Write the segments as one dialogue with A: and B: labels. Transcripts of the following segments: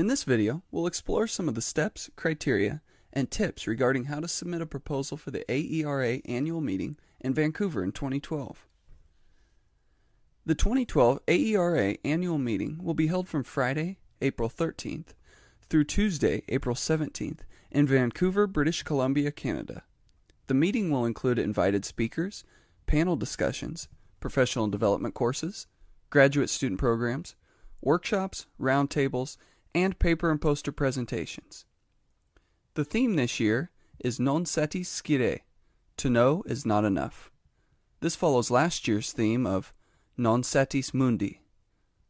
A: In this video, we'll explore some of the steps, criteria, and tips regarding how to submit a proposal for the AERA annual meeting in Vancouver in 2012. The 2012 AERA annual meeting will be held from Friday, April 13th through Tuesday, April 17th in Vancouver, British Columbia, Canada. The meeting will include invited speakers, panel discussions, professional development courses, graduate student programs, workshops, roundtables, and paper and poster presentations. The theme this year is Non satis scire, to know is not enough. This follows last year's theme of Non satis mundi,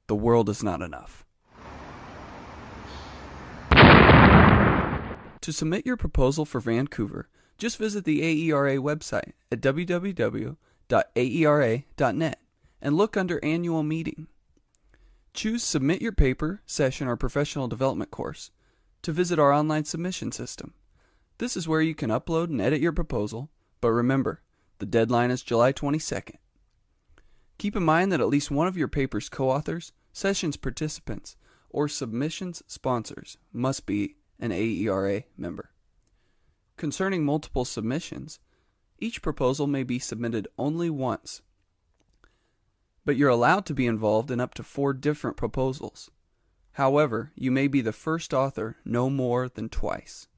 A: the world is not enough. To submit your proposal for Vancouver, just visit the AERA website at www.aera.net and look under Annual Meeting. Choose Submit Your Paper, Session, or Professional Development course to visit our online submission system. This is where you can upload and edit your proposal, but remember, the deadline is July 22nd. Keep in mind that at least one of your paper's co authors, sessions participants, or submissions sponsors must be an AERA member. Concerning multiple submissions, each proposal may be submitted only once but you're allowed to be involved in up to four different proposals. However, you may be the first author no more than twice.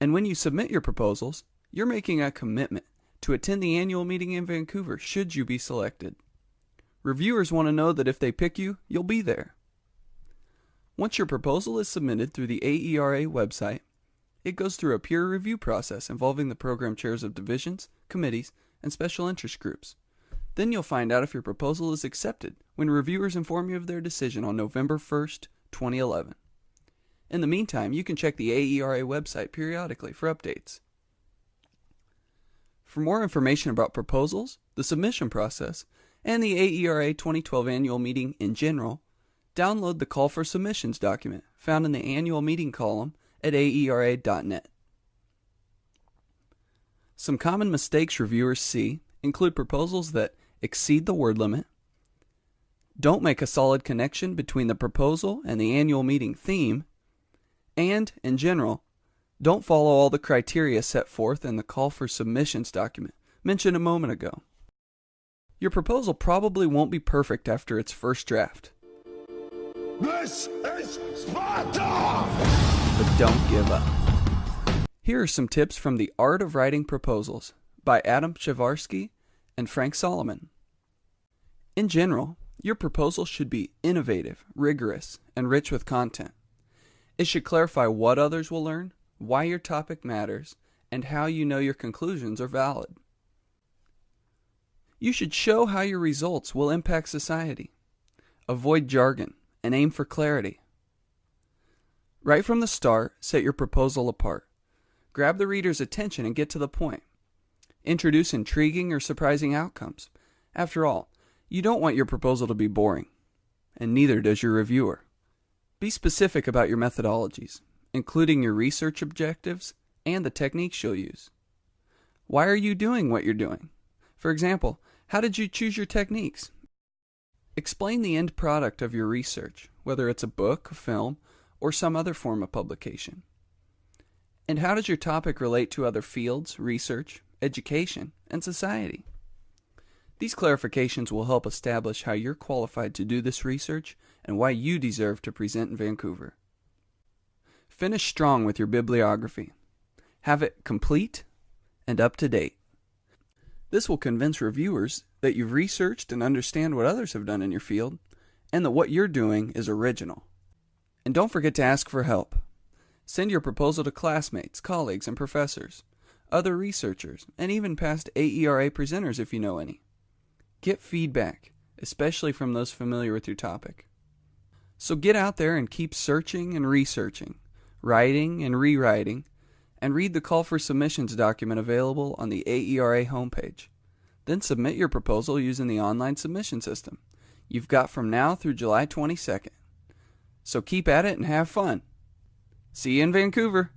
A: And when you submit your proposals, you're making a commitment to attend the annual meeting in Vancouver should you be selected. Reviewers want to know that if they pick you, you'll be there. Once your proposal is submitted through the AERA website, it goes through a peer review process involving the program chairs of divisions, committees, and special interest groups. Then you'll find out if your proposal is accepted when reviewers inform you of their decision on November 1st, 2011. In the meantime, you can check the AERA website periodically for updates. For more information about proposals, the submission process, and the AERA 2012 annual meeting in general, download the Call for Submissions document found in the annual meeting column at aera.net. Some common mistakes reviewers see include proposals that exceed the word limit, don't make a solid connection between the proposal and the annual meeting theme, and, in general, don't follow all the criteria set forth in the call for submissions document mentioned a moment ago. Your proposal probably won't be perfect after its first draft.
B: This is Sparta!
A: But don't give up. Here are some tips from The Art of Writing Proposals by Adam Przeworski and Frank Salomon. In general, your proposal should be innovative, rigorous, and rich with content. It should clarify what others will learn, why your topic matters, and how you know your conclusions are valid. You should show how your results will impact society. Avoid jargon and aim for clarity. Right from the start, set your proposal apart. Grab the reader's attention and get to the point introduce intriguing or surprising outcomes. After all, you don't want your proposal to be boring, and neither does your reviewer. Be specific about your methodologies, including your research objectives and the techniques you'll use. Why are you doing what you're doing? For example, how did you choose your techniques? Explain the end product of your research, whether it's a book, a film, or some other form of publication. And how does your topic relate to other fields, research, education, and society. These clarifications will help establish how you're qualified to do this research and why you deserve to present in Vancouver. Finish strong with your bibliography. Have it complete and up to date. This will convince reviewers that you've researched and understand what others have done in your field and that what you're doing is original. And don't forget to ask for help. Send your proposal to classmates, colleagues, and professors other researchers, and even past AERA presenters if you know any. Get feedback, especially from those familiar with your topic. So get out there and keep searching and researching, writing and rewriting, and read the call for submissions document available on the AERA homepage. Then submit your proposal using the online submission system. You've got from now through July 22nd. So keep at it and have fun. See you in Vancouver.